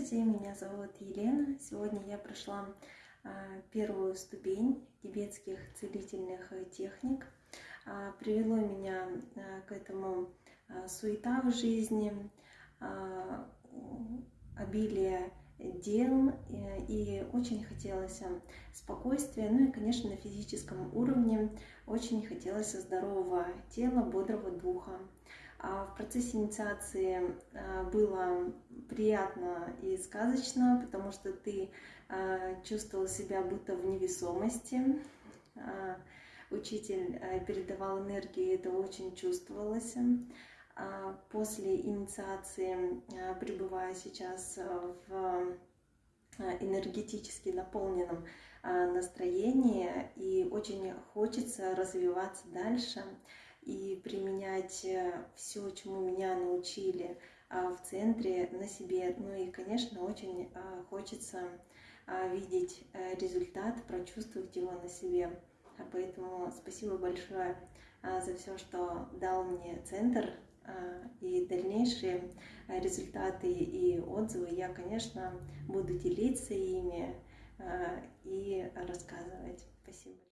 Здравствуйте, меня зовут Елена. Сегодня я прошла а, первую ступень тибетских целительных техник. А, привело меня а, к этому суета в жизни, обилие дел, и очень хотелось спокойствия, ну и, конечно, на физическом уровне очень хотелось здорового тела, бодрого духа. Процессе инициации а, было приятно и сказочно, потому что ты а, чувствовал себя будто в невесомости. Учитель передавал энергию, и это очень чувствовалось. После инициации, пребывая сейчас в энергетически наполненном настроении, и очень хочется развиваться дальше и применять э, все, чему меня научили а, в центре на себе. Ну и, конечно, очень а, хочется а, видеть э, результат, прочувствовать его на себе. Поэтому спасибо большое за все, что дал мне центр и дальнейшие результаты и отзывы. Я, конечно, буду делиться ими и рассказывать. Спасибо.